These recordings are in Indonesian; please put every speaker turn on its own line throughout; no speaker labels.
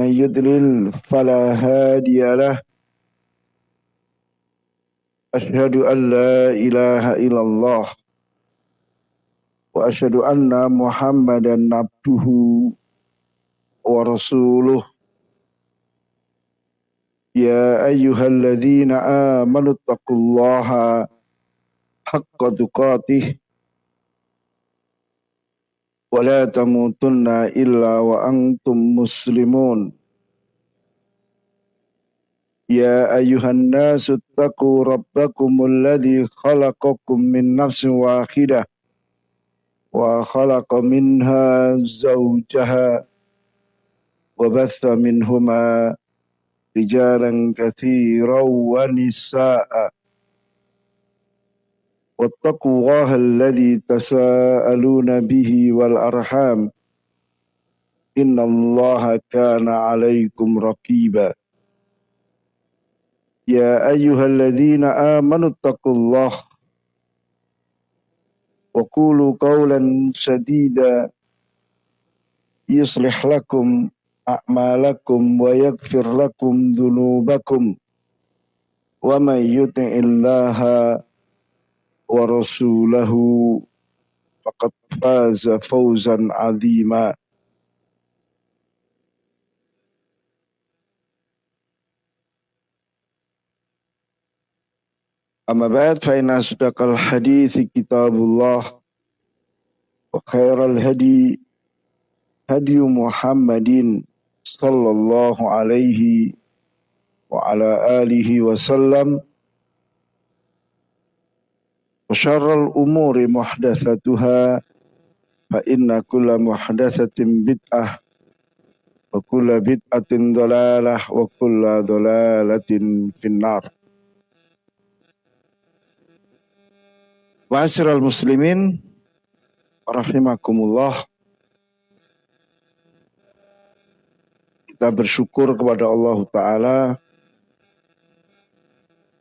من يضلل فلا هادي له أشهد أن لا إله إلا الله وأشهد أن محمدا عبده ورسوله يا أيها الذين آمنوا اتقوا الله حق تقاته ولا تموتن إلا وأنتم مسلمون يا أيها الناس اتقوا ربكم الذي خلقكم من نفس واحدة وخلق منها زوجها وبث منهما رجالا كثيرا ونساء واتقوا الله الذي تساءلون به والأرحام. إن الله كان عليكم رقيبا. يا أيها الذين آمنوا اتقوا الله وقولوا قولا سديدا. يصلح لكم أعمالكم ويغفر لكم ذنوبكم. ومن يطع الله ورسوله فقد فاز فوزا عظيما أما بعد فإن أصدق الحديث كتاب الله وخير الهدي هدي محمد صلى الله عليه وعلى آله وسلم وشر الأمور محدثتها فإن كل محدثة بدعة وكل بدعة ضلالة وكل ضلالة في النار Ma'asyiral muslimin rahimakumullah Kita bersyukur kepada Allah taala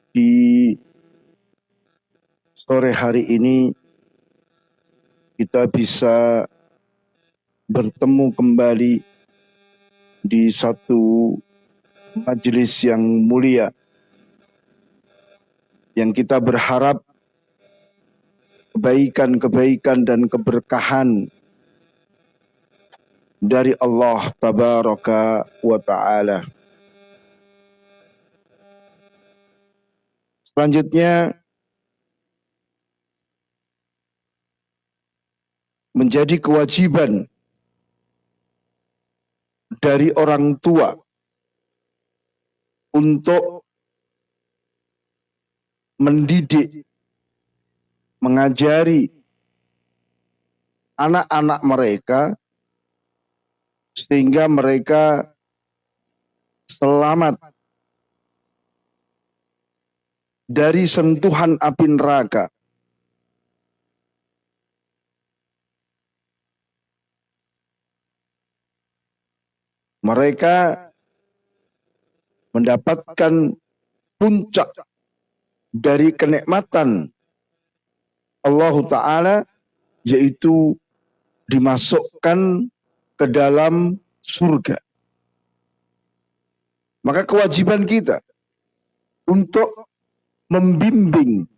di sore hari ini kita bisa bertemu kembali di satu majelis yang mulia yang kita berharap kebaikan-kebaikan dan keberkahan dari Allah tabaraka wa taala. Selanjutnya menjadi kewajiban dari orang tua untuk mendidik, mengajari anak-anak mereka sehingga mereka selamat dari sentuhan api neraka mereka mendapatkan puncak dari kenikmatan Allah Ta'ala yaitu dimasukkan ke dalam surga. Maka kewajiban kita untuk membimbing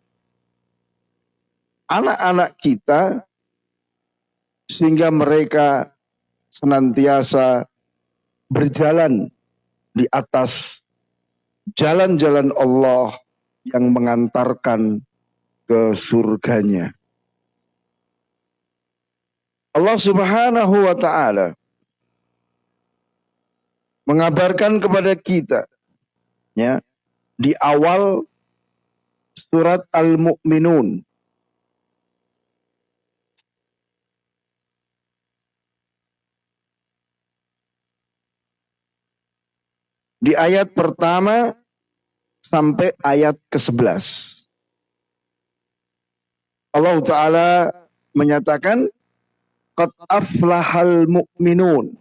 anak-anak kita sehingga mereka senantiasa berjalan di atas jalan-jalan Allah yang mengantarkan ke surganya. Allah Subhanahu wa taala mengabarkan kepada kita ya di awal surat Al-Mu'minun di ayat pertama sampai ayat ke-11. Allah Ta'ala menyatakan, Qad aflahal mu'minun.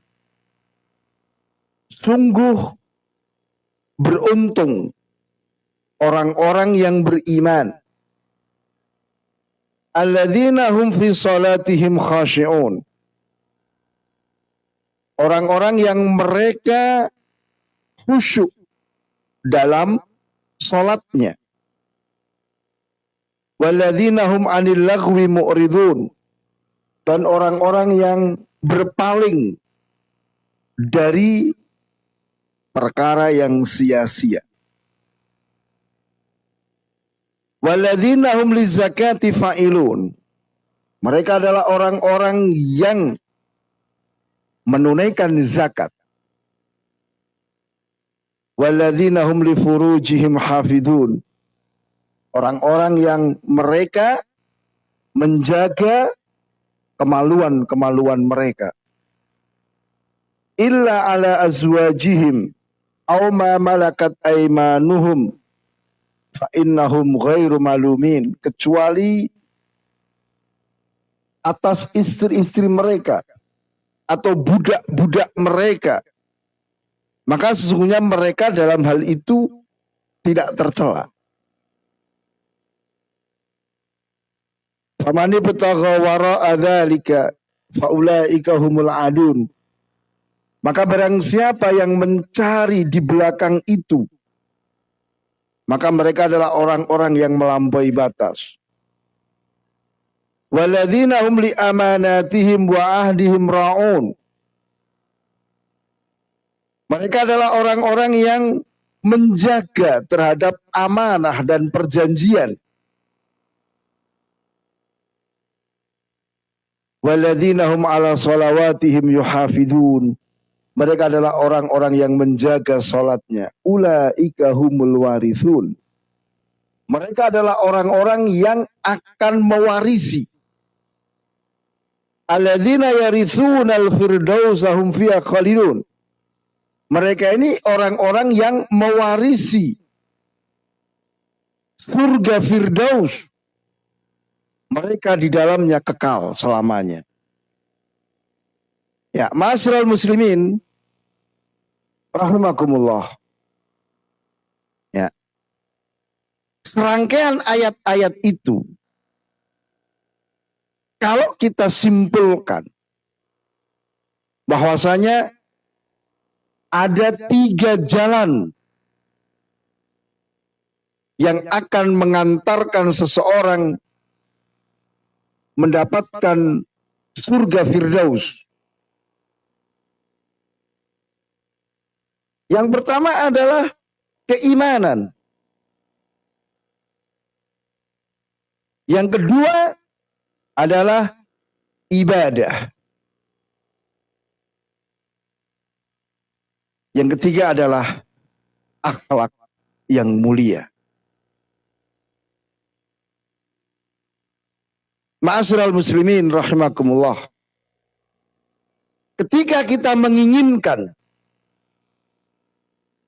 Sungguh beruntung orang-orang yang beriman. Alladzina hum fi salatihim khashi'un. Orang-orang yang mereka khusyuk dalam sholatnya. Walladzina hum anil lagwi mu'ridun. Dan orang-orang yang berpaling dari perkara yang sia-sia. Walladzina hum lizakati fa'ilun. Mereka adalah orang-orang yang menunaikan zakat. Walladzina hum li furujihim hafidun. Orang-orang yang mereka menjaga kemaluan-kemaluan mereka. Illa ala azwajihim aw ma malakat aimanuhum fa innahum ghairu malumin kecuali atas istri-istri mereka atau budak-budak mereka maka sesungguhnya mereka dalam hal itu tidak tercela Famani betagha wara'a dzalika faulaika humul adun. Maka barang siapa yang mencari di belakang itu maka mereka adalah orang-orang yang melampaui batas. Waladzina hum li amanatihim wa ahdihim ra'un. Mereka adalah orang-orang yang menjaga terhadap amanah dan perjanjian. Waladzina hum ala salawatihim yuhafidun. Mereka adalah orang-orang yang menjaga sholatnya. Ulaika humul warithun. Mereka adalah orang-orang yang akan mewarisi. Alladzina yarithuna al-firdausahum fiya khalidun. Mereka ini orang-orang yang mewarisi surga Firdaus. Mereka di dalamnya kekal selamanya. Ya, masyarakat muslimin rahimakumullah. Ya. Serangkaian ayat-ayat itu kalau kita simpulkan bahwasanya ada tiga jalan yang akan mengantarkan seseorang mendapatkan surga Firdaus. Yang pertama adalah keimanan. Yang kedua adalah ibadah. Yang ketiga adalah akhlak yang mulia. Ma'asyiral muslimin rahimakumullah. Ketika kita menginginkan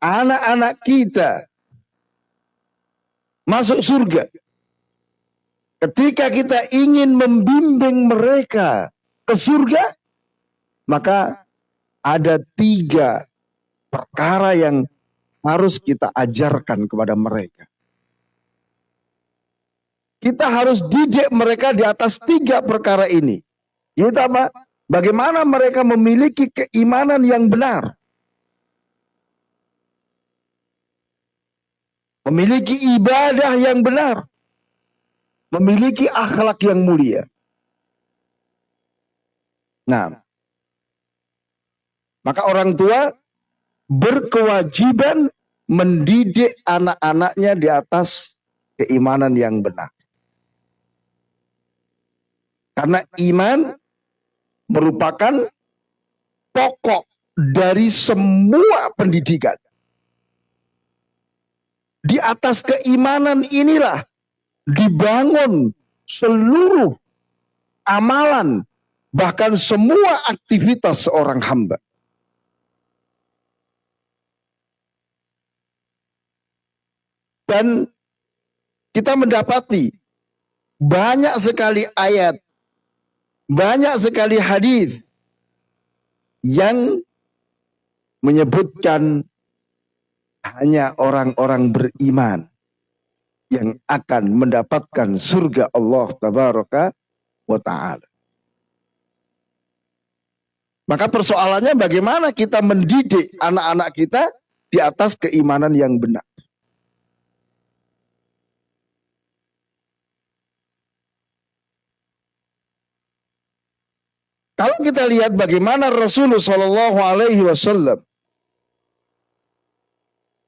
anak-anak kita masuk surga. Ketika kita ingin membimbing mereka ke surga, maka ada tiga perkara yang harus kita ajarkan kepada mereka. Kita harus didik mereka di atas tiga perkara ini. Yaitu apa? Bagaimana mereka memiliki keimanan yang benar. memiliki ibadah yang benar, memiliki akhlak yang mulia. Nah, maka orang tua berkewajiban mendidik anak-anaknya di atas keimanan yang benar. Karena iman merupakan pokok dari semua pendidikan. Di atas keimanan inilah dibangun seluruh amalan, bahkan semua aktivitas seorang hamba. Dan kita mendapati banyak sekali ayat, banyak sekali hadis yang menyebutkan hanya orang-orang beriman yang akan mendapatkan surga Allah tabaraka wa taala. Maka persoalannya bagaimana kita mendidik anak-anak kita di atas keimanan yang benar. Kalau kita lihat bagaimana Rasulullah Shallallahu Alaihi Wasallam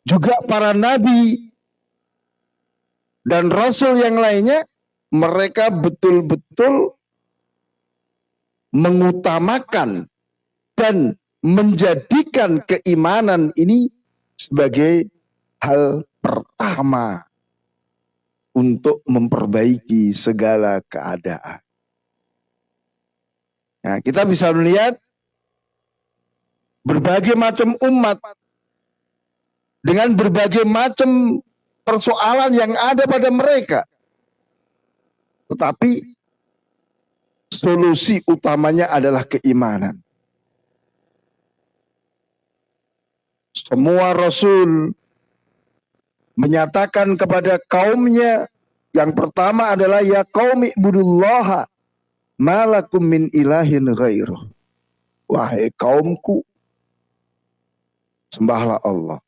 juga para nabi dan rasul yang lainnya mereka betul-betul mengutamakan dan menjadikan keimanan ini sebagai hal pertama untuk memperbaiki segala keadaan. Nah, kita bisa melihat berbagai macam umat dengan berbagai macam persoalan yang ada pada mereka. Tetapi solusi utamanya adalah keimanan. Semua rasul menyatakan kepada kaumnya yang pertama adalah ya qaumi budullaha malakum min ilahin ghairuh. Wahai kaumku, sembahlah Allah.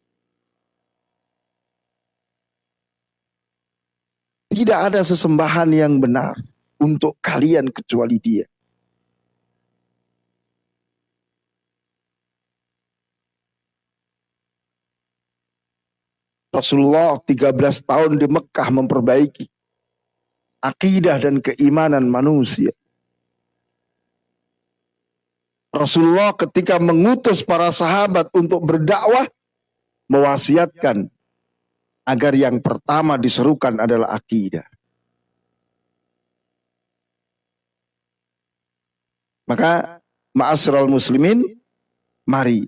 Tidak ada sesembahan yang benar untuk kalian kecuali dia. Rasulullah 13 tahun di Mekah memperbaiki akidah dan keimanan manusia. Rasulullah ketika mengutus para sahabat untuk berdakwah mewasiatkan agar yang pertama diserukan adalah akidah. Maka ma'asyiral muslimin mari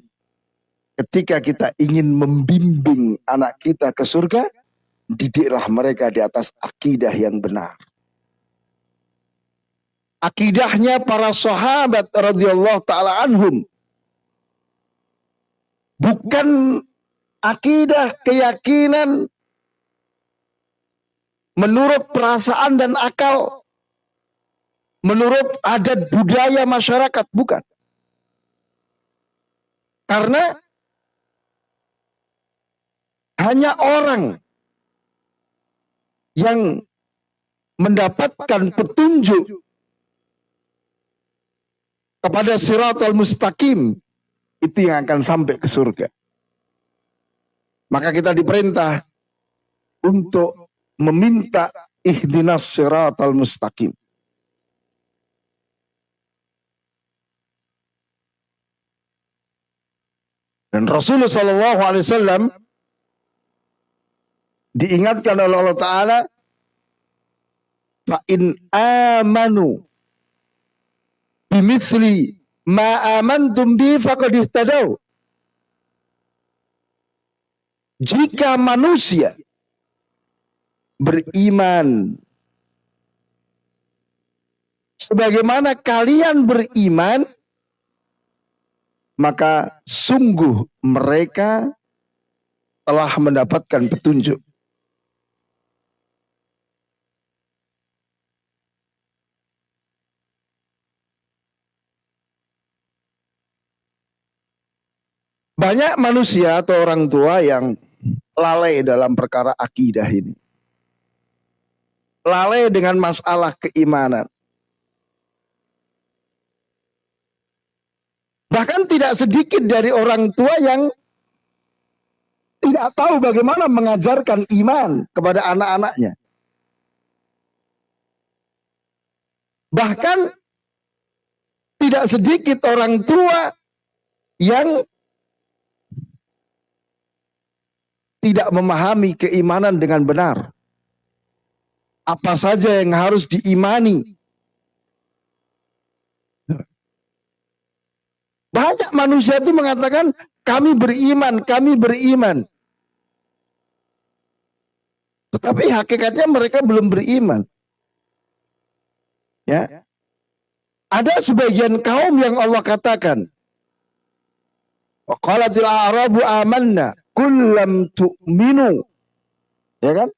ketika kita ingin membimbing anak kita ke surga didiklah mereka di atas akidah yang benar akidahnya para sahabat radhiyallahu taala anhum. Bukan akidah keyakinan menurut perasaan dan akal. Menurut adat budaya masyarakat bukan. Karena hanya orang yang mendapatkan petunjuk kepada siratal mustaqim itu yang akan sampai ke surga. Maka kita diperintah untuk meminta ihdinas siratal mustaqim. Dan Rasulullah Shallallahu Alaihi Wasallam diingatkan oleh Allah Taala, fa in amanu bimithli ma amantum bi faqad ihtadaw. Jika manusia beriman sebagaimana kalian beriman maka sungguh mereka telah mendapatkan petunjuk. Banyak manusia atau orang tua yang lalai dalam perkara akidah ini. Lalai dengan masalah keimanan. Bahkan tidak sedikit dari orang tua yang tidak tahu bagaimana mengajarkan iman kepada anak-anaknya. Bahkan tidak sedikit orang tua yang tidak memahami keimanan dengan benar. Apa saja yang harus diimani. Banyak manusia itu mengatakan kami beriman, kami beriman. Tetapi hakikatnya mereka belum beriman. Ya. Ada sebagian kaum yang Allah katakan, Qalatil a'rabu amanna kullam tu'minu. Ya kan?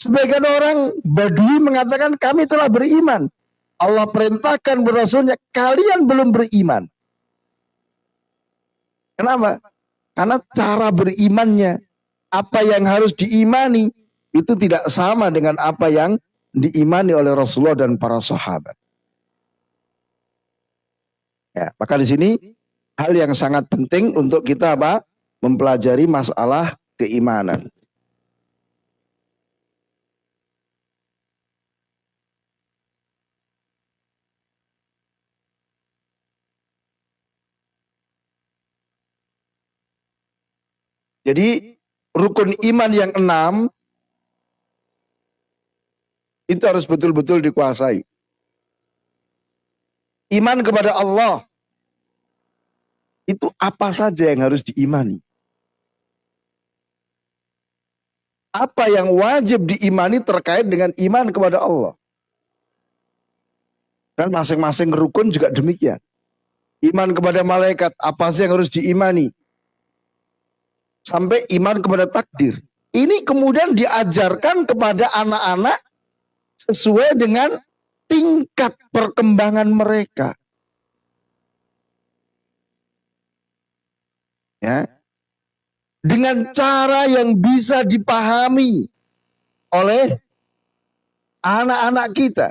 Sebagian orang Badui mengatakan kami telah beriman. Allah perintahkan berasulnya kalian belum beriman. Kenapa? Karena cara berimannya, apa yang harus diimani itu tidak sama dengan apa yang diimani oleh Rasulullah dan para sahabat. Ya, maka di sini hal yang sangat penting untuk kita apa? Mempelajari masalah keimanan. Jadi rukun iman yang enam itu harus betul-betul dikuasai. Iman kepada Allah itu apa saja yang harus diimani. Apa yang wajib diimani terkait dengan iman kepada Allah. Dan masing-masing rukun juga demikian. Iman kepada malaikat, apa sih yang harus diimani? sampai iman kepada takdir. Ini kemudian diajarkan kepada anak-anak sesuai dengan tingkat perkembangan mereka. Ya. Dengan cara yang bisa dipahami oleh anak-anak kita.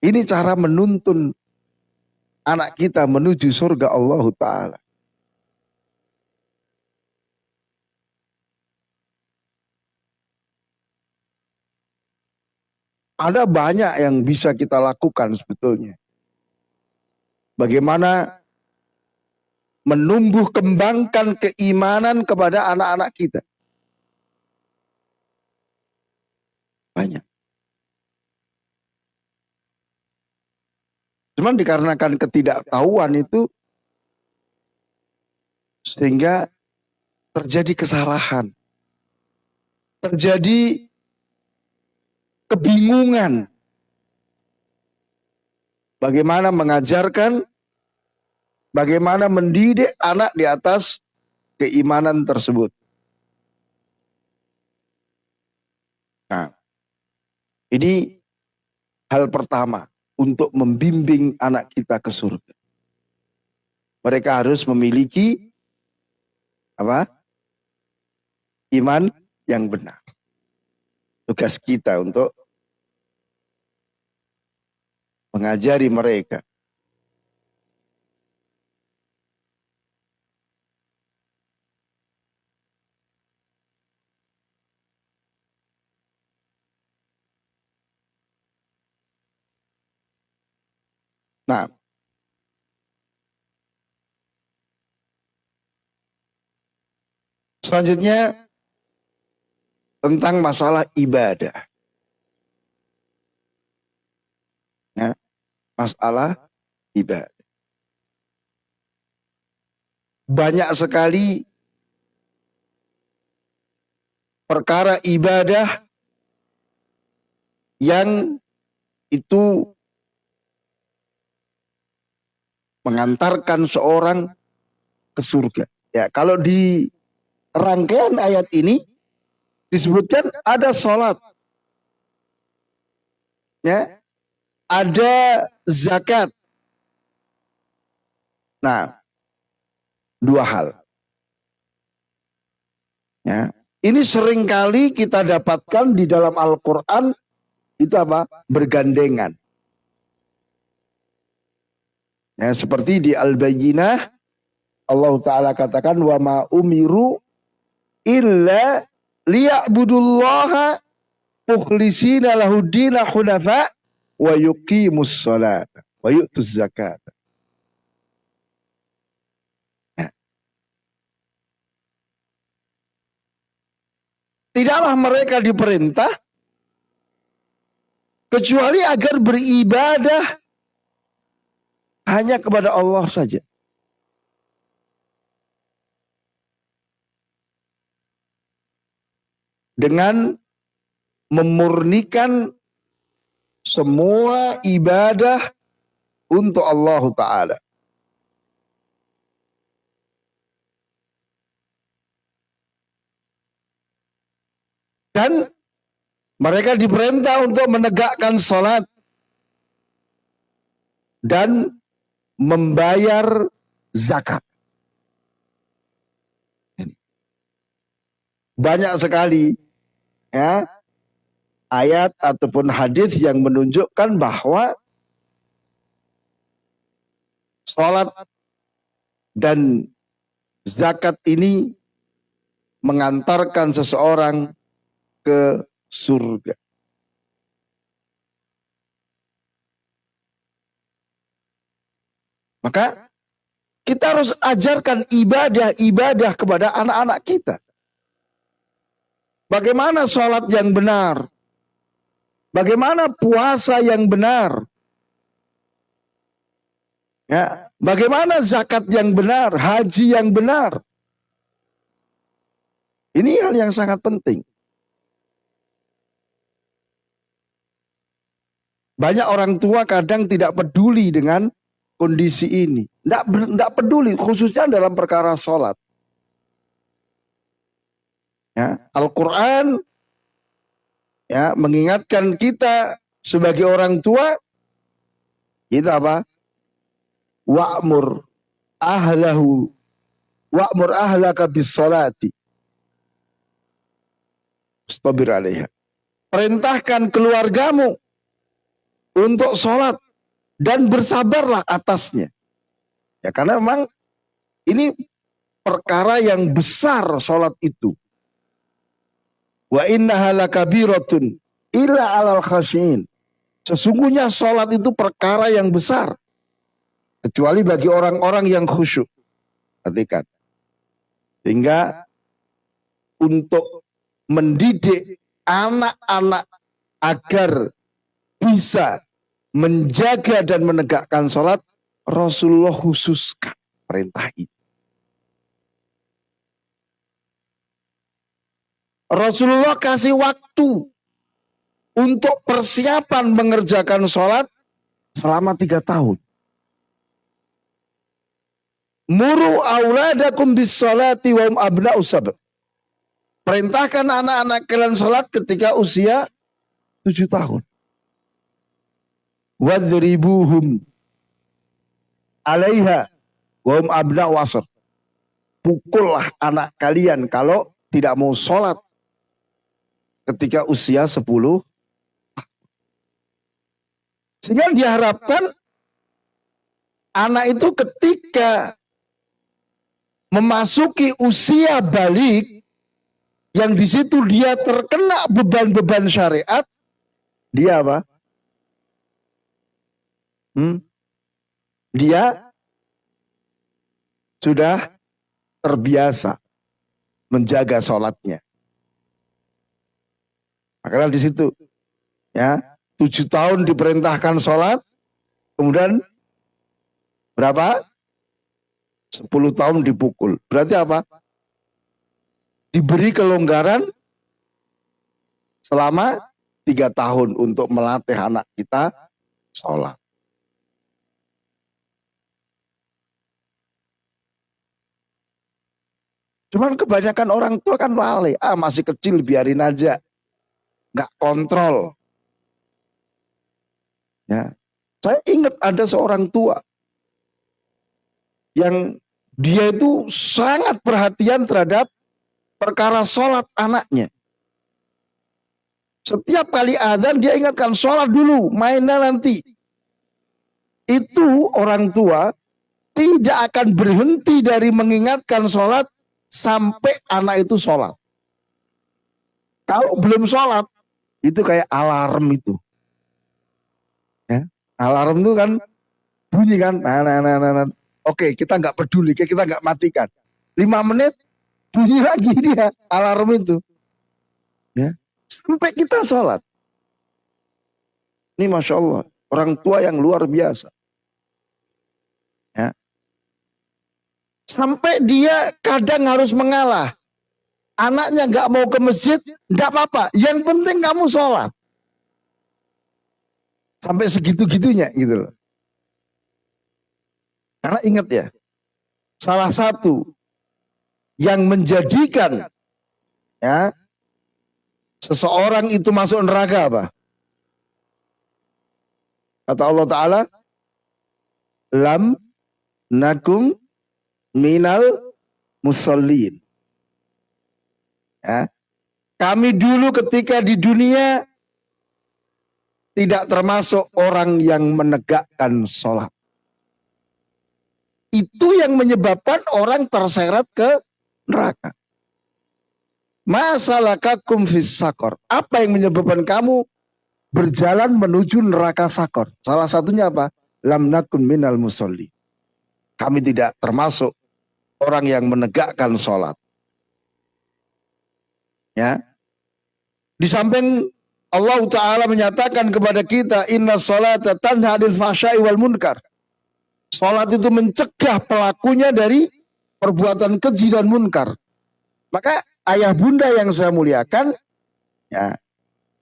Ini cara menuntun anak kita menuju surga Allah Ta'ala. Ada banyak yang bisa kita lakukan sebetulnya. Bagaimana menumbuh kembangkan keimanan kepada anak-anak kita. Banyak. Cuman dikarenakan ketidaktahuan itu sehingga terjadi kesalahan. Terjadi kebingungan. Bagaimana mengajarkan, bagaimana mendidik anak di atas keimanan tersebut. Nah, ini hal pertama untuk membimbing anak kita ke surga. Mereka harus memiliki apa? Iman yang benar. Tugas kita untuk mengajari mereka. Nah, selanjutnya tentang masalah ibadah. Ya, masalah ibadah. Banyak sekali perkara ibadah yang itu mengantarkan seorang ke surga. Ya, kalau di rangkaian ayat ini disebutkan ada sholat, ya, ada zakat. Nah, dua hal. Ya, ini sering kali kita dapatkan di dalam Al-Quran itu apa? Bergandengan. Ya, seperti di Al-Bayyinah Allah taala katakan wa ma umiru illa liya'budullaha mukhlisina lahuddina hunafa wa yuqimus salata wa yu'tuz zakat. Ya. Tidaklah mereka diperintah kecuali agar beribadah hanya kepada Allah saja. Dengan memurnikan semua ibadah untuk Allah Ta'ala. Dan Mereka diperintah untuk menegakkan sholat dan membayar zakat. Banyak sekali ya ayat ataupun hadis yang menunjukkan bahwa sholat dan zakat ini mengantarkan seseorang ke surga. Maka kita harus ajarkan ibadah-ibadah kepada anak-anak kita. Bagaimana sholat yang benar? Bagaimana puasa yang benar? Ya, bagaimana zakat yang benar, haji yang benar? Ini hal yang sangat penting. Banyak orang tua kadang tidak peduli dengan kondisi ini. Tidak, tidak peduli, khususnya dalam perkara sholat. Ya, Al-Quran ya, mengingatkan kita sebagai orang tua, kita apa? Wa'mur ahlahu wa'mur ahlaka bis salati. Stabir alaiha. Perintahkan keluargamu untuk sholat dan bersabarlah atasnya. Ya karena memang ini perkara yang besar sholat itu. Wa inna halakabiratun illa alal khasyin. Sesungguhnya sholat itu perkara yang besar. Kecuali bagi orang-orang yang khusyuk. Perhatikan. Sehingga untuk mendidik anak-anak agar bisa menjaga dan menegakkan sholat, Rasulullah khususkan perintah ini. Rasulullah kasih waktu untuk persiapan mengerjakan sholat selama tiga tahun. Muru auladakum bis salati wa abna usab. Perintahkan anak-anak kalian sholat ketika usia tujuh tahun wadribuhum alaiha wahum abna wasr. Pukullah anak kalian kalau tidak mau sholat ketika usia 10 sehingga diharapkan anak itu ketika memasuki usia balik yang di situ dia terkena beban-beban syariat, dia apa? Hmm, dia sudah terbiasa menjaga sholatnya. Makanya di situ ya tujuh tahun diperintahkan sholat, kemudian berapa? Sepuluh tahun dipukul. Berarti apa? Diberi kelonggaran selama tiga tahun untuk melatih anak kita sholat. Cuman kebanyakan orang tua kan lalai. Ah masih kecil biarin aja. Nggak kontrol. Ya. Saya ingat ada seorang tua. Yang dia itu sangat perhatian terhadap perkara sholat anaknya. Setiap kali adzan dia ingatkan sholat dulu, mainnya nanti. Itu orang tua tidak akan berhenti dari mengingatkan sholat sampai anak itu sholat. Kalau belum sholat, itu kayak alarm itu. Ya, alarm itu kan bunyi kan. Nah, nah, nah, nah, nah. Oke, kita nggak peduli, kita nggak matikan. Lima menit bunyi lagi dia alarm itu. Ya, sampai kita sholat. Ini masya Allah, orang tua yang luar biasa. Sampai dia kadang harus mengalah. Anaknya nggak mau ke masjid, nggak apa-apa. Yang penting kamu sholat. Sampai segitu-gitunya gitu loh. Karena ingat ya, salah satu yang menjadikan ya seseorang itu masuk neraka apa? Kata Allah Ta'ala, Lam nakum minal musallin. Ya. Kami dulu ketika di dunia tidak termasuk orang yang menegakkan sholat. Itu yang menyebabkan orang terseret ke neraka. Masalah kakum fis sakor. Apa yang menyebabkan kamu berjalan menuju neraka sakor? Salah satunya apa? Lam nakun minal musolli. Kami tidak termasuk orang yang menegakkan sholat. Ya. Di samping Allah Ta'ala menyatakan kepada kita, Inna sholat tanha adil fahsyai wal munkar. Sholat itu mencegah pelakunya dari perbuatan keji dan munkar. Maka ayah bunda yang saya muliakan, ya,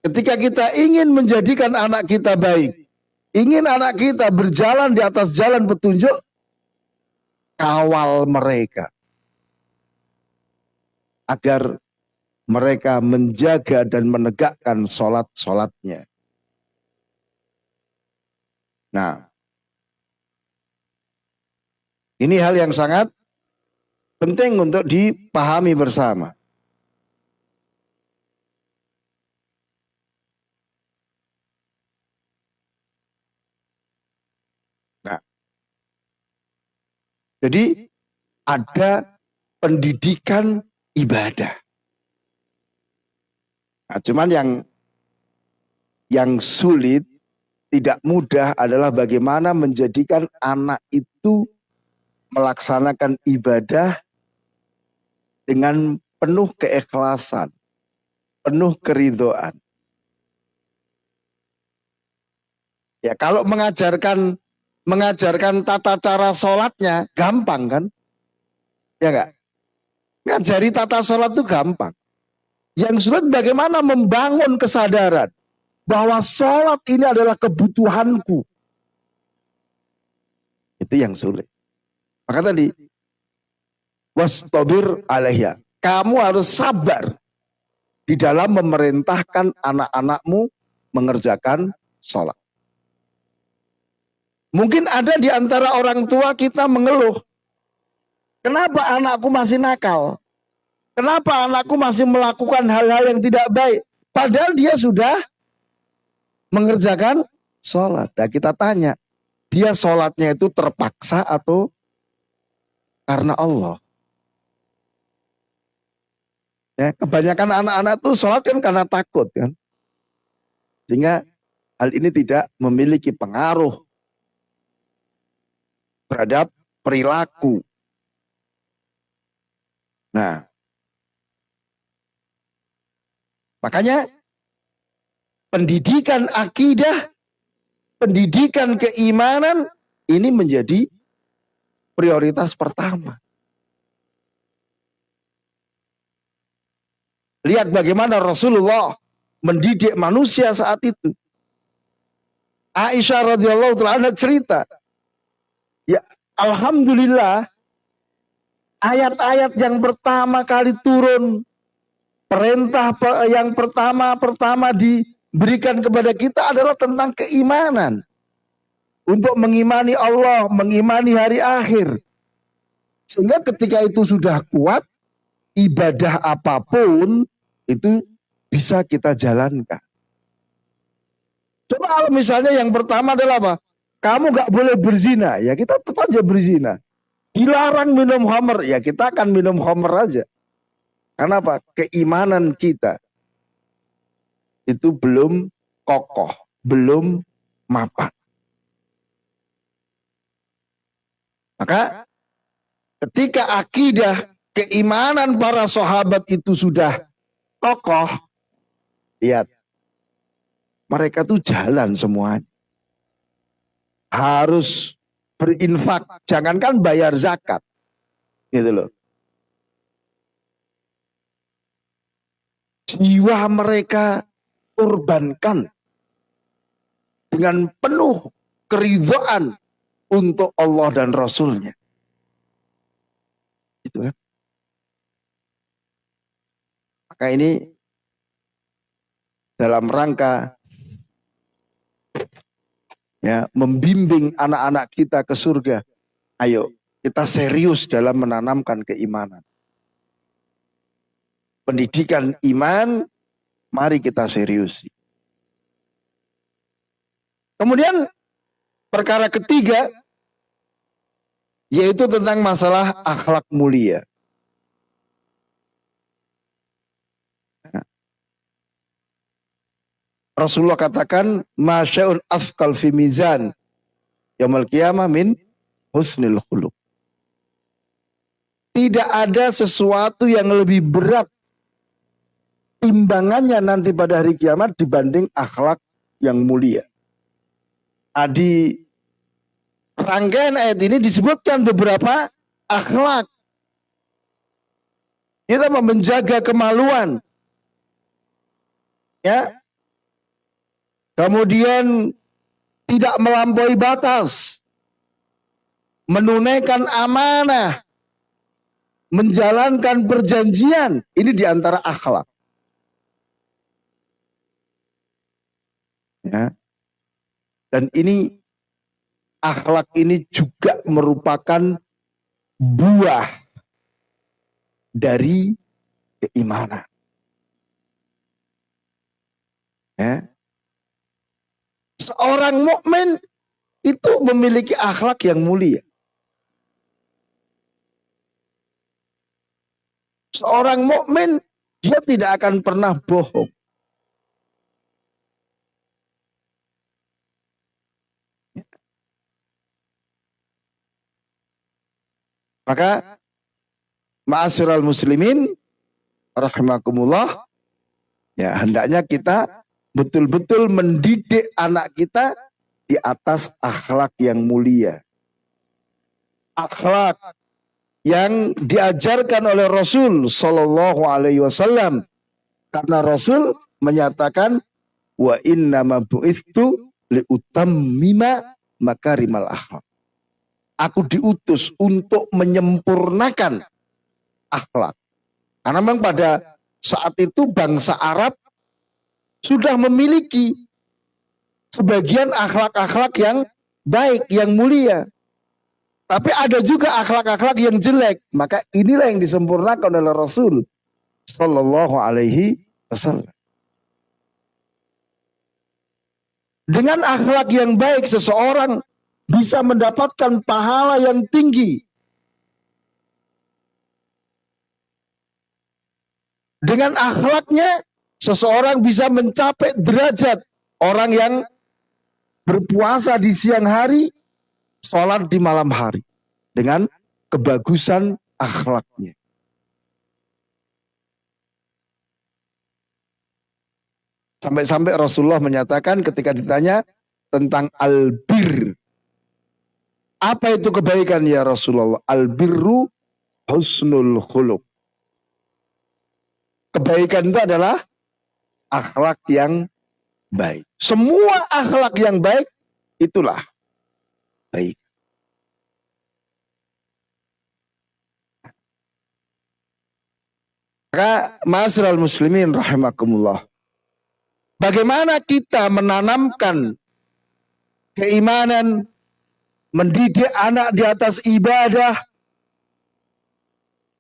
ketika kita ingin menjadikan anak kita baik, ingin anak kita berjalan di atas jalan petunjuk, kawal mereka agar mereka menjaga dan menegakkan sholat-sholatnya. Nah, ini hal yang sangat penting untuk dipahami bersama. Nah, jadi ada pendidikan ibadah. Nah, cuman yang yang sulit tidak mudah adalah bagaimana menjadikan anak itu melaksanakan ibadah dengan penuh keikhlasan, penuh keridoan. Ya kalau mengajarkan mengajarkan tata cara sholatnya gampang kan? Ya enggak? Ngajari tata sholat itu gampang. Yang sulit bagaimana membangun kesadaran bahwa sholat ini adalah kebutuhanku. Itu yang sulit. Maka tadi, wastobir alaiya. Kamu harus sabar di dalam memerintahkan anak-anakmu mengerjakan sholat. Mungkin ada di antara orang tua kita mengeluh. Kenapa anakku masih nakal? Kenapa anakku masih melakukan hal-hal yang tidak baik? Padahal dia sudah mengerjakan sholat. Nah kita tanya, dia sholatnya itu terpaksa atau karena Allah? Ya, kebanyakan anak-anak tuh sholat kan karena takut kan. Sehingga hal ini tidak memiliki pengaruh terhadap perilaku. Nah, Makanya pendidikan akidah, pendidikan keimanan ini menjadi prioritas pertama. Lihat bagaimana Rasulullah mendidik manusia saat itu. Aisyah radhiyallahu taala cerita, ya alhamdulillah ayat-ayat yang pertama kali turun Perintah yang pertama-pertama diberikan kepada kita adalah tentang keimanan. Untuk mengimani Allah, mengimani hari akhir. Sehingga ketika itu sudah kuat, ibadah apa pun itu bisa kita jalankan. Coba kalau misalnya yang pertama adalah apa? Kamu gak boleh berzina, ya kita tetap aja berzina. Dilarang minum homer, ya kita akan minum homer aja. Karena apa? Keimanan kita itu belum kokoh, belum mapan. Maka ketika akidah keimanan para sahabat itu sudah kokoh, lihat mereka tuh jalan semua. Harus berinfak, jangankan bayar zakat. Gitu loh. jiwa mereka korbankan dengan penuh keridhaan untuk Allah dan Rasulnya. Itu kan. Maka ini dalam rangka ya membimbing anak-anak kita ke surga. Ayo, kita serius dalam menanamkan keimanan. Pendidikan iman, mari kita serius. Kemudian perkara ketiga, yaitu tentang masalah akhlak mulia. Rasulullah katakan masya'un afkal fi mizan yaumul qiyamah min husnil khuluq. Tidak ada sesuatu yang lebih berat timbangannya nanti pada hari kiamat dibanding akhlak yang mulia. Adi rangkaian ayat ini disebutkan beberapa akhlak. Kita menjaga kemaluan. Ya, Kemudian tidak melampaui batas. Menunaikan amanah. Menjalankan perjanjian. Ini di antara akhlak. Ya. Dan ini akhlak ini juga merupakan buah dari keimanan. Ya. Seorang mukmin itu memiliki akhlak yang mulia. Seorang mukmin dia tidak akan pernah bohong. Maka ma'asyiral muslimin rahimakumullah ya hendaknya kita betul-betul mendidik anak kita di atas akhlak yang mulia. Akhlak yang diajarkan oleh Rasul Shallallahu Alaihi Wasallam karena Rasul menyatakan wa inna ma bu'istu li utammima makarimal akhlak. Aku diutus untuk menyempurnakan akhlak. Karena memang pada saat itu bangsa Arab sudah memiliki sebagian akhlak-akhlak yang baik, yang mulia. Tapi ada juga akhlak-akhlak yang jelek. Maka inilah yang disempurnakan oleh Rasul Sallallahu Alaihi Wasallam. Dengan akhlak yang baik seseorang bisa mendapatkan pahala yang tinggi. Dengan akhlaknya seseorang bisa mencapai derajat orang yang berpuasa di siang hari, sholat di malam hari dengan kebagusan akhlaknya. Sampai-sampai Rasulullah menyatakan ketika ditanya tentang albir. Apa itu kebaikan ya Rasulullah? Albirru husnul khuluq. Kebaikan itu adalah akhlak yang baik. Semua akhlak yang baik itulah baik. Maka masyarakat muslimin rahimakumullah. Bagaimana kita menanamkan keimanan, mendidik anak di atas ibadah,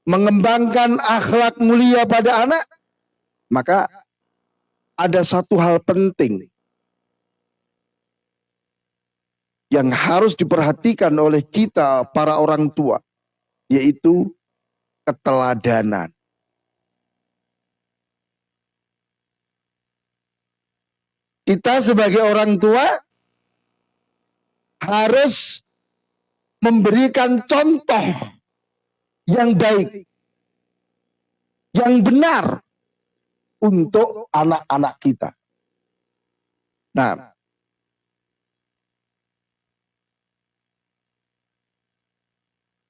mengembangkan akhlak mulia pada anak, maka ada satu hal penting yang harus diperhatikan oleh kita para orang tua, yaitu keteladanan. Kita sebagai orang tua harus memberikan contoh yang baik, yang benar untuk anak-anak kita. Nah,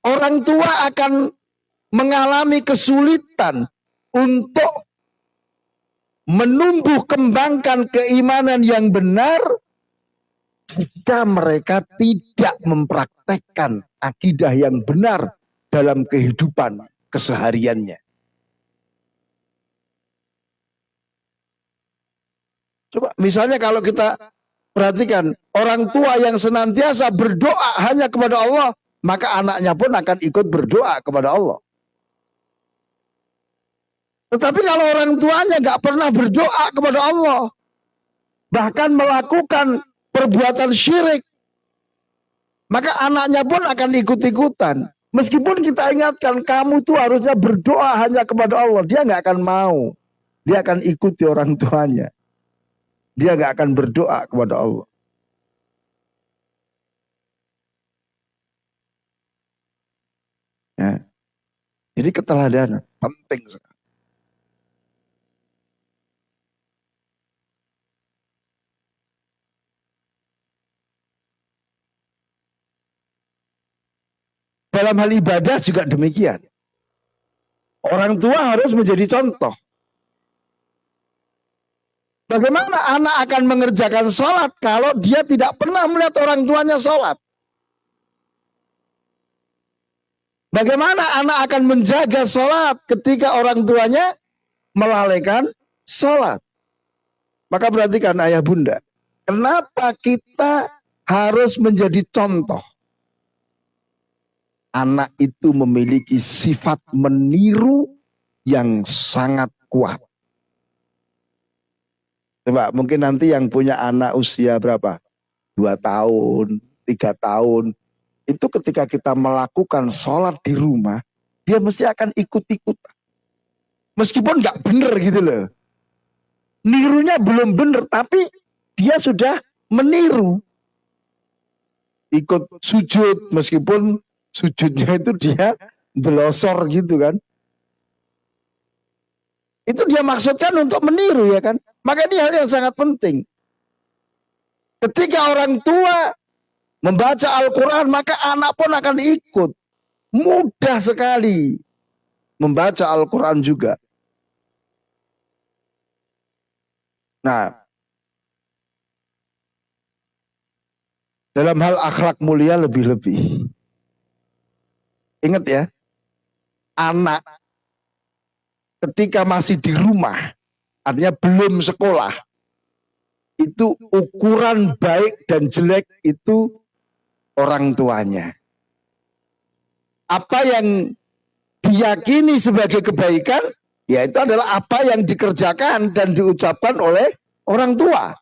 orang tua akan mengalami kesulitan untuk menumbuh kembangkan keimanan yang benar jika mereka tidak mempraktekkan akidah yang benar dalam kehidupan kesehariannya. Coba misalnya kalau kita perhatikan orang tua yang senantiasa berdoa hanya kepada Allah, maka anaknya pun akan ikut berdoa kepada Allah. Tetapi kalau orang tuanya nggak pernah berdoa kepada Allah, bahkan melakukan perbuatan syirik, maka anaknya pun akan ikut-ikutan. Meskipun kita ingatkan kamu tuh harusnya berdoa hanya kepada Allah, dia nggak akan mau. Dia akan ikuti orang tuanya. Dia nggak akan berdoa kepada Allah. Ya. Jadi keteladanan penting sekali. Dalam hal ibadah juga demikian. Orang tua harus menjadi contoh. Bagaimana anak akan mengerjakan sholat kalau dia tidak pernah melihat orang tuanya sholat? Bagaimana anak akan menjaga sholat ketika orang tuanya melalaikan sholat? Maka perhatikan ayah bunda. Kenapa kita harus menjadi contoh? anak itu memiliki sifat meniru yang sangat kuat. Coba mungkin nanti yang punya anak usia berapa? Dua tahun, tiga tahun. Itu ketika kita melakukan sholat di rumah, dia mesti akan ikut-ikut. Meskipun nggak bener gitu loh. Nirunya belum bener, tapi dia sudah meniru. Ikut sujud meskipun sujudnya itu dia delosor gitu kan. Itu dia maksudkan untuk meniru ya kan. Maka ini hal yang sangat penting. Ketika orang tua membaca Al-Quran maka anak pun akan ikut. Mudah sekali membaca Al-Quran juga. Nah, dalam hal akhlak mulia lebih-lebih. Ingat ya, anak ketika masih di rumah, artinya belum sekolah, itu ukuran baik dan jelek itu orang tuanya. Apa yang diyakini sebagai kebaikan, ya itu adalah apa yang dikerjakan dan diucapkan oleh orang tua.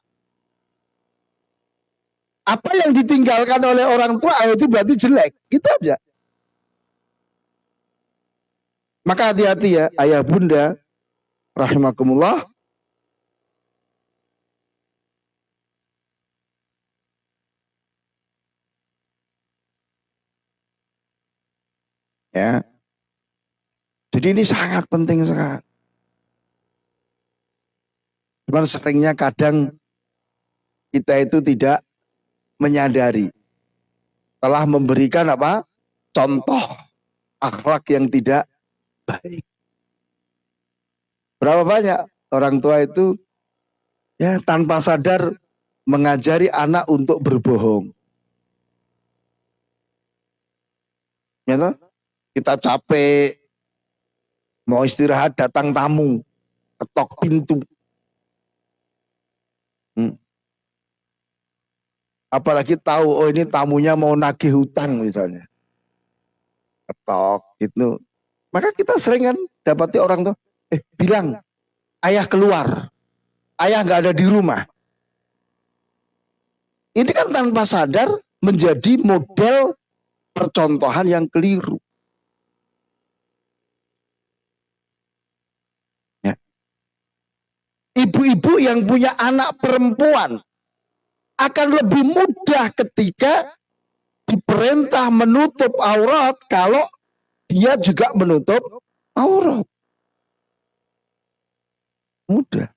Apa yang ditinggalkan oleh orang tua oh, itu berarti jelek, gitu aja. Maka hati-hati ya ayah bunda rahimakumullah. Ya. Jadi ini sangat penting sekali. Cuman seringnya kadang kita itu tidak menyadari telah memberikan apa? contoh akhlak yang tidak baik. Berapa banyak orang tua itu ya tanpa sadar mengajari anak untuk berbohong. Ya toh? Kita capek mau istirahat datang tamu, ketok pintu. Hmm. Apalagi tahu oh ini tamunya mau nagih hutang misalnya. Ketok gitu. Maka kita sering kan dapati orang tuh, eh bilang, ayah keluar, ayah nggak ada di rumah. Ini kan tanpa sadar menjadi model percontohan yang keliru. Ya. Ibu-ibu yang punya anak perempuan akan lebih mudah ketika diperintah menutup aurat kalau dia juga menutup aurat. Mudah.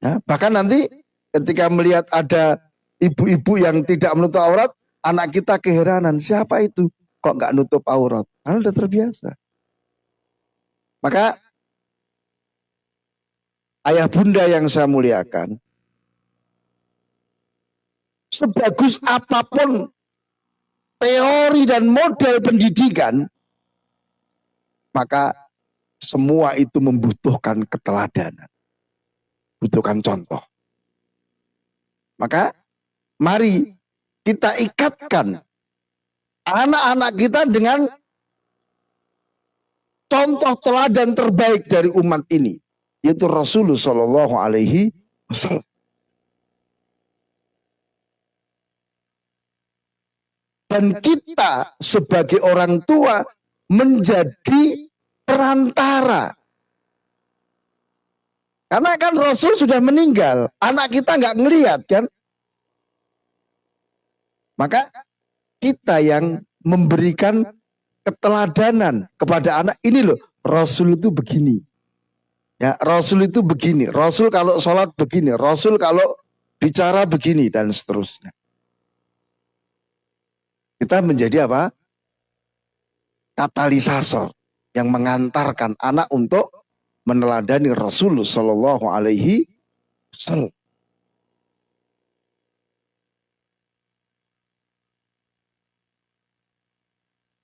Ya, bahkan nanti ketika melihat ada ibu-ibu yang tidak menutup aurat, anak kita keheranan, siapa itu? Kok nggak nutup aurat? Karena udah terbiasa. Maka ayah bunda yang saya muliakan, sebagus apa pun teori dan model pendidikan, maka semua itu membutuhkan keteladanan. butuhkan contoh. Maka mari kita ikatkan anak-anak kita dengan contoh teladan terbaik dari umat ini yaitu Rasulullah Shallallahu Alaihi Wasallam. Dan kita sebagai orang tua menjadi perantara. Karena kan Rasul sudah meninggal, anak kita nggak ngelihat kan. Maka kita yang memberikan keteladanan kepada anak ini loh, Rasul itu begini. Ya, Rasul itu begini. Rasul kalau sholat begini. Rasul kalau bicara begini dan seterusnya. Kita menjadi apa? Katalisator yang mengantarkan anak untuk meneladani Rasulullah Shallallahu Alaihi Wasallam.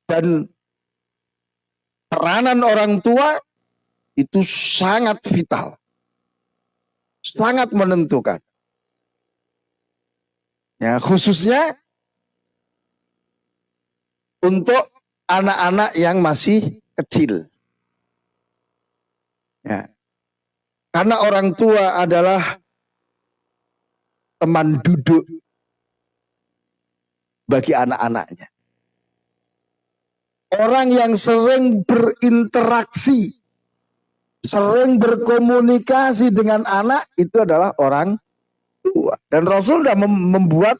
Dan peranan orang tua itu sangat vital, sangat menentukan. Ya, khususnya untuk anak-anak yang masih kecil. Ya. Karena orang tua adalah teman duduk bagi anak-anaknya. Orang yang sering berinteraksi, sering berkomunikasi dengan anak itu adalah orang tua. Dan Rasul sudah membuat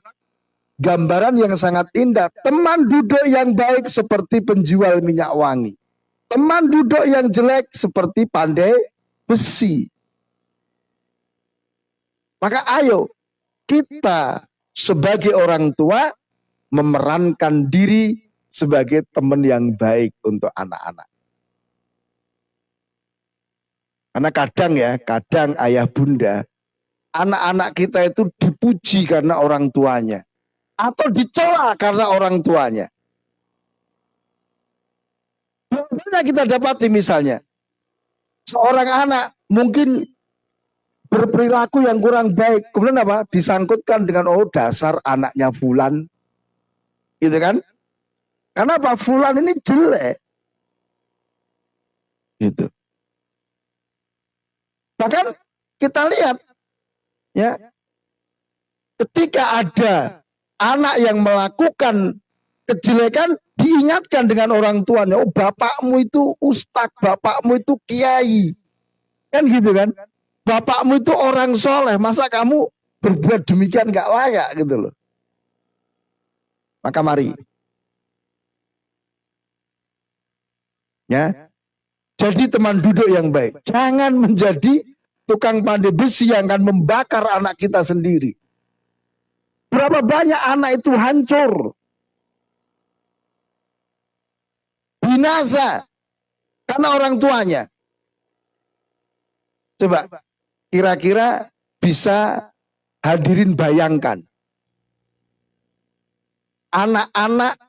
gambaran yang sangat indah. Teman duduk yang baik seperti penjual minyak wangi. Teman duduk yang jelek seperti pandai besi. Maka ayo kita sebagai orang tua memerankan diri sebagai teman yang baik untuk anak-anak. Karena kadang ya, kadang ayah bunda, anak-anak kita itu dipuji karena orang tuanya atau dicela karena orang tuanya. Banyak kita dapati misalnya, seorang anak mungkin berperilaku yang kurang baik, kemudian apa? Disangkutkan dengan oh dasar anaknya Fulan, gitu kan? Karena apa? Fulan ini jelek, gitu. Bahkan kita lihat, ya, ketika ada anak yang melakukan kejelekan diingatkan dengan orang tuanya, oh bapakmu itu ustad, bapakmu itu kiai. Kan gitu kan? Bapakmu itu orang soleh, masa kamu berbuat demikian gak layak gitu loh. Maka mari. Ya. Jadi teman duduk yang baik. Jangan menjadi tukang pandai besi yang akan membakar anak kita sendiri. Berapa banyak anak itu hancur. Binasa. Karena orang tuanya. Coba kira-kira bisa hadirin bayangkan. Anak-anak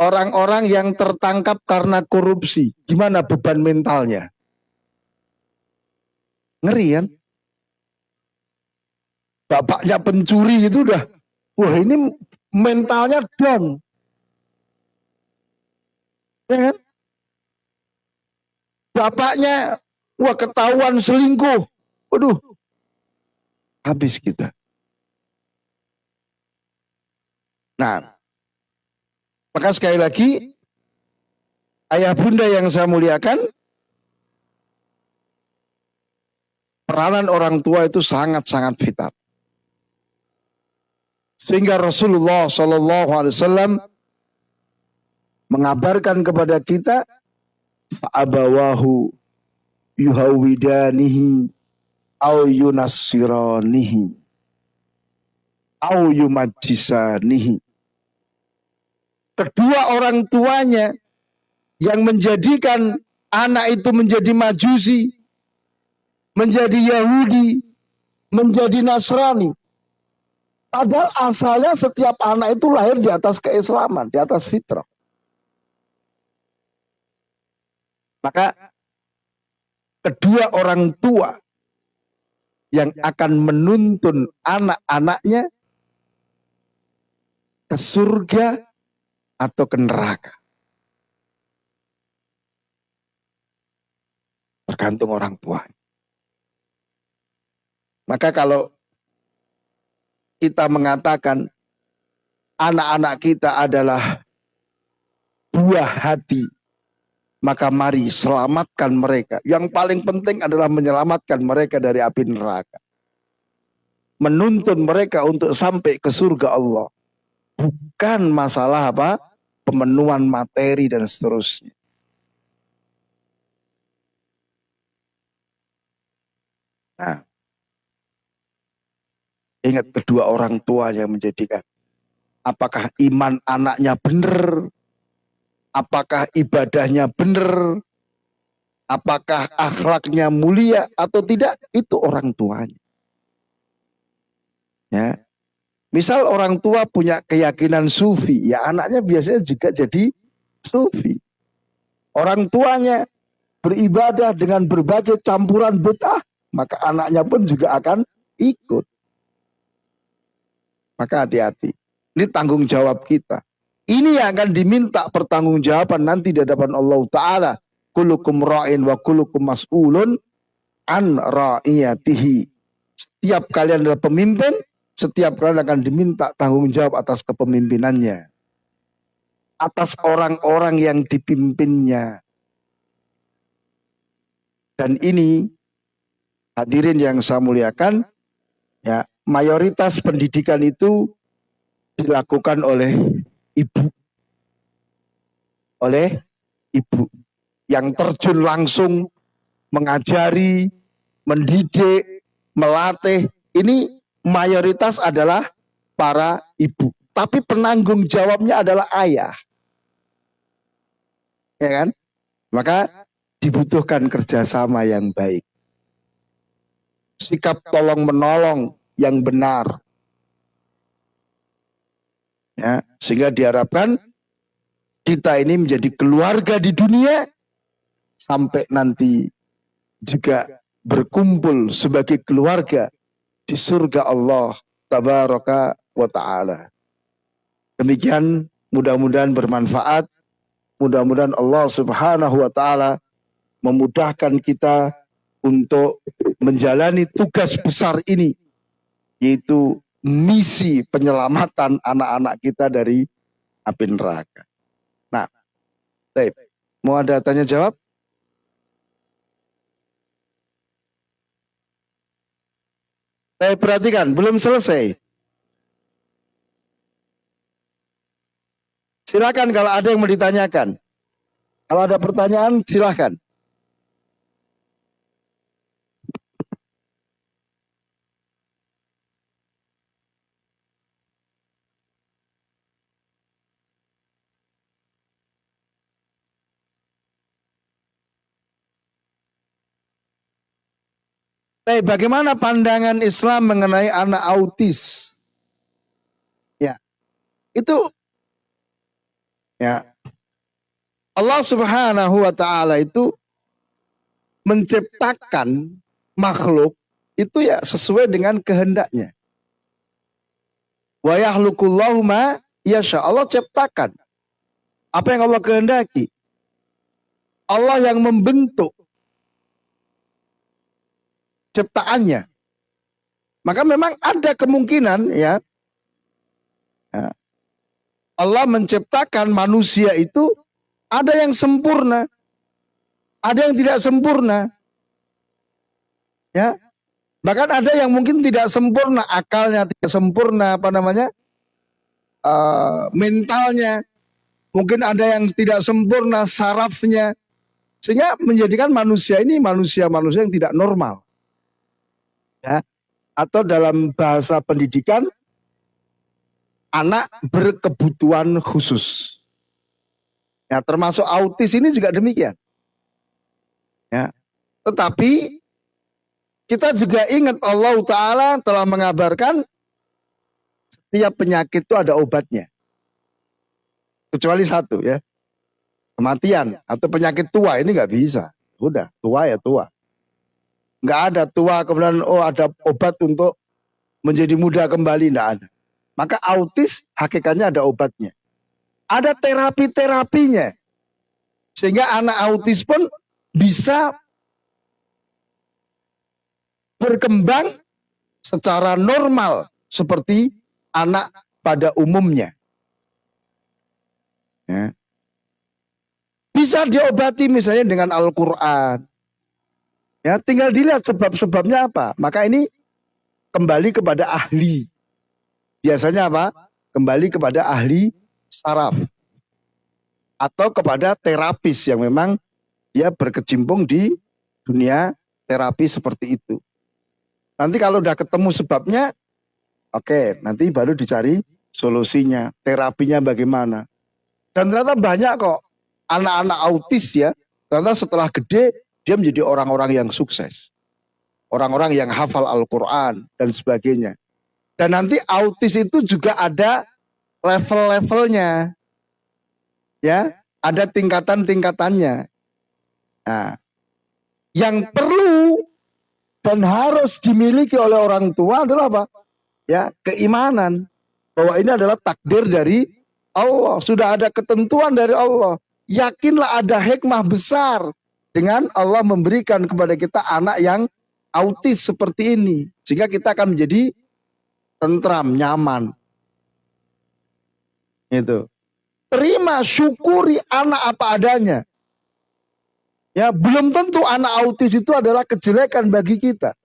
orang-orang yang tertangkap karena korupsi. Gimana beban mentalnya? Ngeri kan? bapaknya pencuri itu udah wah ini mentalnya down ya kan? bapaknya wah ketahuan selingkuh waduh habis kita nah maka sekali lagi ayah bunda yang saya muliakan peranan orang tua itu sangat-sangat vital. Sehingga Rasulullah Shallallahu Alaihi Wasallam mengabarkan kepada kita fa'abawahu yuhawidanihi au yunassiranihi au yumajisanihi kedua orang tuanya yang menjadikan anak itu menjadi majusi menjadi Yahudi menjadi Nasrani Padahal asalnya setiap anak itu lahir di atas keislaman, di atas fitrah. Maka kedua orang tua yang akan menuntun anak-anaknya ke surga atau ke neraka. Tergantung orang tua. Maka kalau kita mengatakan anak-anak kita adalah buah hati, maka mari selamatkan mereka. Yang paling penting adalah menyelamatkan mereka dari api neraka. Menuntun mereka untuk sampai ke surga Allah. Bukan masalah apa? Pemenuhan materi dan seterusnya. Nah, ingat kedua orang tua yang menjadikan apakah iman anaknya benar, apakah ibadahnya benar, apakah akhlaknya mulia atau tidak, itu orang tuanya. Ya. Misal orang tua punya keyakinan sufi, ya anaknya biasanya juga jadi sufi. Orang tuanya beribadah dengan berbagai campuran betah, maka anaknya pun juga akan ikut. Maka hati-hati. Ini tanggung jawab kita. Ini yang akan diminta pertanggungjawaban nanti di hadapan Allah Ta'ala. Kulukum ra'in wa kulukum mas'ulun an ra'iyatihi. Setiap kalian adalah pemimpin, setiap kalian akan diminta tanggung jawab atas kepemimpinannya. Atas orang-orang yang dipimpinnya. Dan ini hadirin yang saya muliakan, ya mayoritas pendidikan itu dilakukan oleh ibu. Oleh ibu yang terjun langsung mengajari, mendidik, melatih. Ini mayoritas adalah para ibu. Tapi penanggung jawabnya adalah ayah. Ya kan? Maka dibutuhkan kerjasama yang baik. Sikap tolong menolong yang benar Ya, sehingga diharapkan kita ini menjadi keluarga di dunia sampai nanti juga berkumpul sebagai keluarga di surga Allah tabaraka wa taala. Demikian mudah-mudahan bermanfaat. Mudah-mudahan Allah Subhanahu wa taala memudahkan kita untuk menjalani tugas besar ini yaitu misi penyelamatan anak-anak kita dari api neraka. Nah, baik. Mau ada tanya jawab? Saya perhatikan, belum selesai. Silakan kalau ada yang mau ditanyakan. Kalau ada pertanyaan, silakan. Tapi bagaimana pandangan Islam mengenai anak autis? Ya, itu ya Allah Subhanahu wa taala itu menciptakan makhluk itu ya sesuai dengan kehendaknya. Wa yahlukullahu yasha. Allah ciptakan apa yang Allah kehendaki. Allah yang membentuk ciptaannya. Maka memang ada kemungkinan ya, ya Allah menciptakan manusia itu ada yang sempurna, ada yang tidak sempurna. Ya. Bahkan ada yang mungkin tidak sempurna akalnya, tidak sempurna apa namanya? Uh, mentalnya. Mungkin ada yang tidak sempurna sarafnya. Sehingga menjadikan manusia ini manusia-manusia yang tidak normal ya atau dalam bahasa pendidikan anak berkebutuhan khusus. Ya, termasuk autis ini juga demikian. Ya. Tetapi kita juga ingat Allah Ta'ala telah mengabarkan setiap penyakit itu ada obatnya. Kecuali satu ya. Kematian atau penyakit tua ini nggak bisa. Udah, tua ya tua. Nggak ada tua kemudian oh ada obat untuk menjadi muda kembali. Nggak ada. Maka autis hakikatnya ada obatnya. Ada terapi-terapinya. Sehingga anak autis pun bisa berkembang secara normal seperti anak pada umumnya. Ya. Bisa diobati misalnya dengan Al-Quran. Ya, tinggal dilihat sebab-sebabnya apa. Maka ini kembali kepada ahli. Biasanya apa? Kembali kepada ahli saraf. Atau kepada terapis yang memang dia berkecimpung di dunia terapi seperti itu. Nanti kalau udah ketemu sebabnya, oke, okay, nanti baru dicari solusinya, terapinya bagaimana. Dan ternyata banyak kok anak-anak autis ya, ternyata setelah gede dia menjadi orang-orang yang sukses. Orang-orang yang hafal Al-Quran dan sebagainya. Dan nanti autis itu juga ada level-levelnya. Ya, ada tingkatan-tingkatannya. Nah, yang perlu dan harus dimiliki oleh orang tua adalah apa? Ya, keimanan bahwa ini adalah takdir dari Allah, sudah ada ketentuan dari Allah. Yakinlah ada hikmah besar dengan Allah memberikan kepada kita anak yang autis seperti ini. Sehingga kita akan menjadi tentram, nyaman. Itu. Terima, syukuri anak apa adanya. Ya, belum tentu anak autis itu adalah kejelekan bagi kita.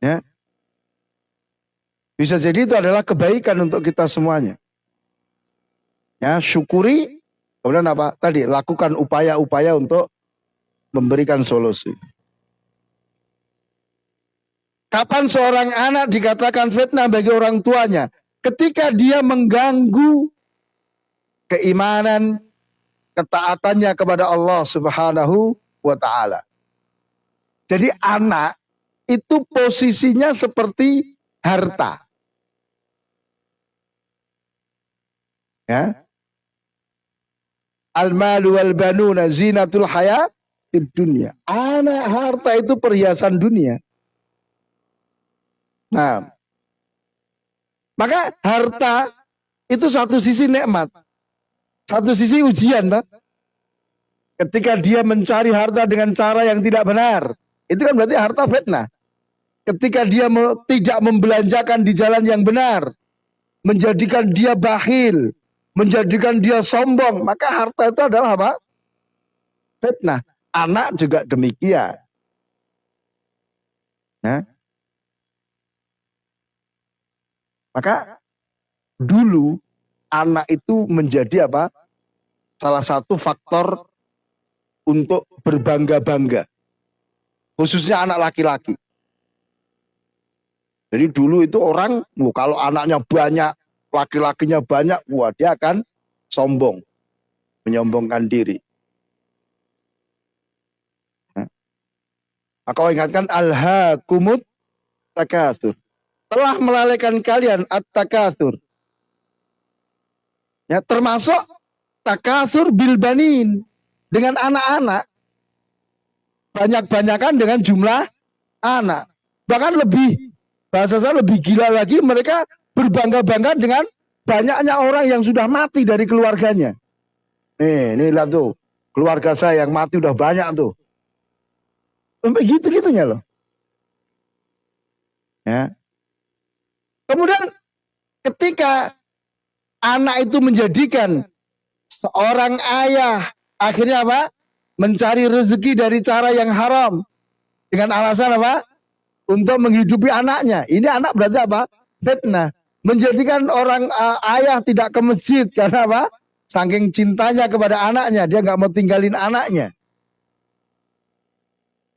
Ya. Bisa jadi itu adalah kebaikan untuk kita semuanya. Ya, syukuri Kemudian apa? Tadi lakukan upaya-upaya untuk memberikan solusi. Kapan seorang anak dikatakan fitnah bagi orang tuanya? Ketika dia mengganggu keimanan, ketaatannya kepada Allah Subhanahu wa taala. Jadi anak itu posisinya seperti harta. Ya, Al-malu wal banuna zinatul dunia. Anak harta itu perhiasan dunia. Nah, maka harta itu satu sisi nikmat, satu sisi ujian, tak? Ketika dia mencari harta dengan cara yang tidak benar, itu kan berarti harta fitnah. Ketika dia tidak membelanjakan di jalan yang benar, menjadikan dia bakhil, menjadikan dia sombong, maka harta itu adalah apa? Fitnah. Anak juga demikian. Ya. Maka dulu anak itu menjadi apa? Salah satu faktor untuk berbangga-bangga. Khususnya anak laki-laki. Jadi dulu itu orang, kalau anaknya banyak, laki-lakinya banyak, wah dia akan sombong, menyombongkan diri. Maka ingatkan alha kumut takathur. Telah melalaikan kalian at-takathur. Ya, termasuk takathur bilbanin dengan anak-anak. Banyak-banyakan dengan jumlah anak. Bahkan lebih, bahasa saya lebih gila lagi mereka berbangga-bangga dengan banyaknya orang yang sudah mati dari keluarganya. Nih, nih lihat tuh, keluarga saya yang mati udah banyak tuh. Sampai gitu-gitunya loh. Ya. Kemudian ketika anak itu menjadikan seorang ayah akhirnya apa? Mencari rezeki dari cara yang haram dengan alasan apa? Untuk menghidupi anaknya. Ini anak berarti apa? Fitnah menjadikan orang uh, ayah tidak ke masjid karena apa? Saking cintanya kepada anaknya, dia nggak mau tinggalin anaknya.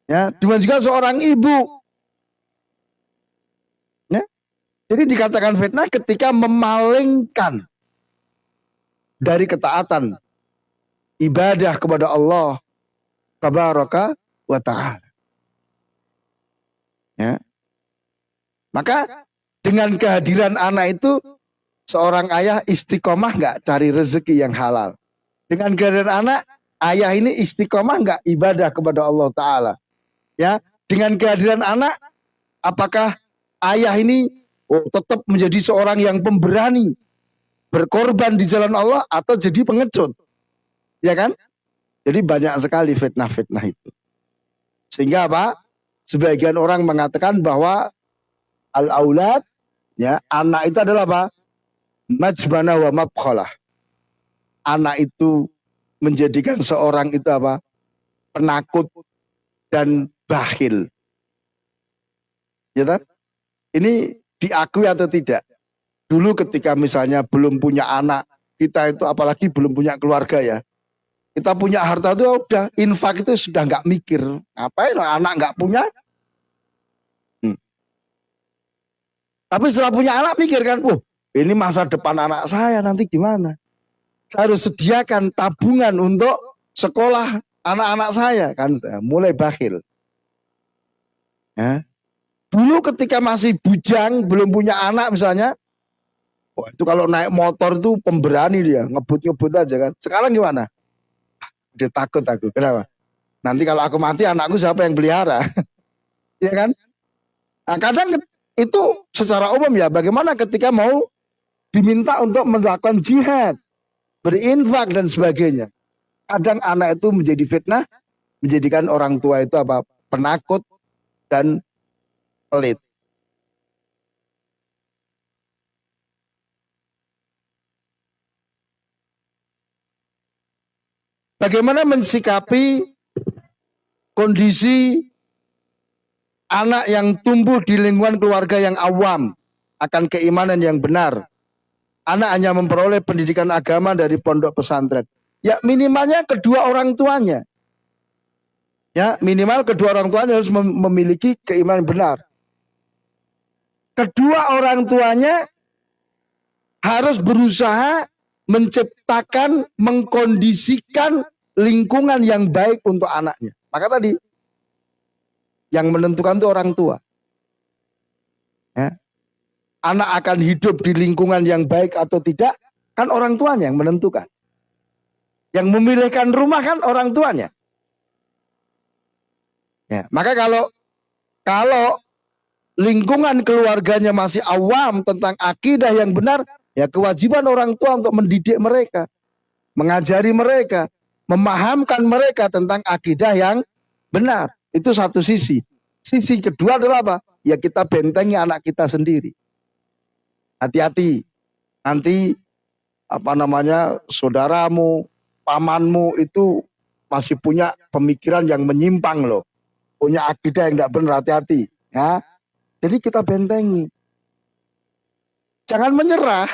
Ya, demikian juga seorang ibu. Ya, jadi dikatakan fitnah ketika memalingkan dari ketaatan ibadah kepada Allah tabaraka wa taala. Ya. Maka dengan kehadiran anak itu seorang ayah istiqomah nggak cari rezeki yang halal. Dengan kehadiran anak, ayah ini istiqomah nggak ibadah kepada Allah Taala. Ya, dengan kehadiran anak, apakah ayah ini oh, tetap menjadi seorang yang pemberani, berkorban di jalan Allah atau jadi pengecut? Ya kan? Jadi banyak sekali fitnah-fitnah itu. Sehingga apa? Sebagian orang mengatakan bahwa al-aulad ya, anak itu adalah apa? Majbana wa mabkhalah. Anak itu menjadikan seorang itu apa? Penakut dan bakhil. Ya kan? Ini diakui atau tidak? Dulu ketika misalnya belum punya anak, kita itu apalagi belum punya keluarga ya. Kita punya harta itu udah infak itu sudah nggak mikir. Ngapain anak nggak punya? Hmm. Tapi setelah punya anak mikir kan, oh ini masa depan anak saya nanti gimana? Saya harus sediakan tabungan untuk sekolah anak-anak saya kan mulai bakhil. Ya. Dulu ketika masih bujang, belum punya anak misalnya, wah itu kalau naik motor itu pemberani dia, ngebut-ngebut aja kan. Sekarang gimana? Dia takut aku. Kenapa? Nanti kalau aku mati anakku siapa yang pelihara? ya kan? Nah, kadang itu secara umum ya bagaimana ketika mau diminta untuk melakukan jihad, berinfak dan sebagainya. Kadang anak itu menjadi fitnah, menjadikan orang tua itu apa? penakut dan pelit. Bagaimana mensikapi kondisi anak yang tumbuh di lingkungan keluarga yang awam akan keimanan yang benar. Anak hanya memperoleh pendidikan agama dari pondok pesantren. Ya minimalnya kedua orang tuanya. Ya minimal kedua orang tuanya harus memiliki keimanan benar. Kedua orang tuanya harus berusaha menciptakan, mengkondisikan lingkungan yang baik untuk anaknya. Maka tadi yang menentukan itu orang tua. Ya. Anak akan hidup di lingkungan yang baik atau tidak, kan orang tuanya yang menentukan. Yang memilihkan rumah kan orang tuanya. Ya, maka kalau kalau lingkungan keluarganya masih awam tentang akidah yang benar, ya kewajiban orang tua untuk mendidik mereka, mengajari mereka, memahamkan mereka tentang akidah yang benar. Itu satu sisi. Sisi kedua adalah apa? Ya kita bentengi anak kita sendiri. Hati-hati. Nanti apa namanya saudaramu, pamanmu itu masih punya pemikiran yang menyimpang loh. Punya akidah yang tidak benar, hati-hati. Ya. Jadi kita bentengi. Jangan menyerah.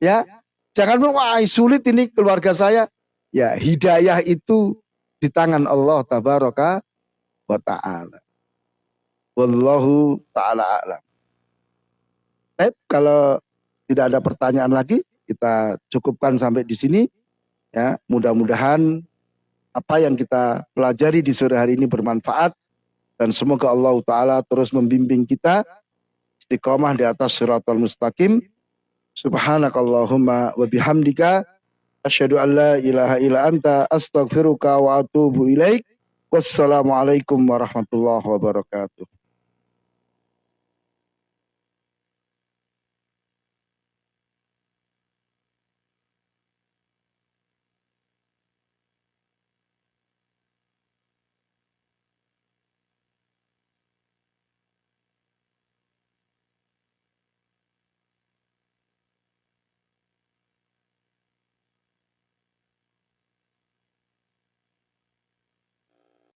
Ya, jangan wah sulit ini keluarga saya. Ya, hidayah itu di tangan Allah tabaraka wa taala. Wallahu taala alam. Baik, kalau tidak ada pertanyaan lagi, kita cukupkan sampai di sini. Ya, mudah-mudahan apa yang kita pelajari di sore hari ini bermanfaat dan semoga Allah taala terus membimbing kita istiqomah di atas siratal mustaqim. Subhanakallahumma wa bihamdika Asyhadu an la ilaha illa anta astaghfiruka wa atubu ilaik. Wassalamualaikum warahmatullahi wabarakatuh.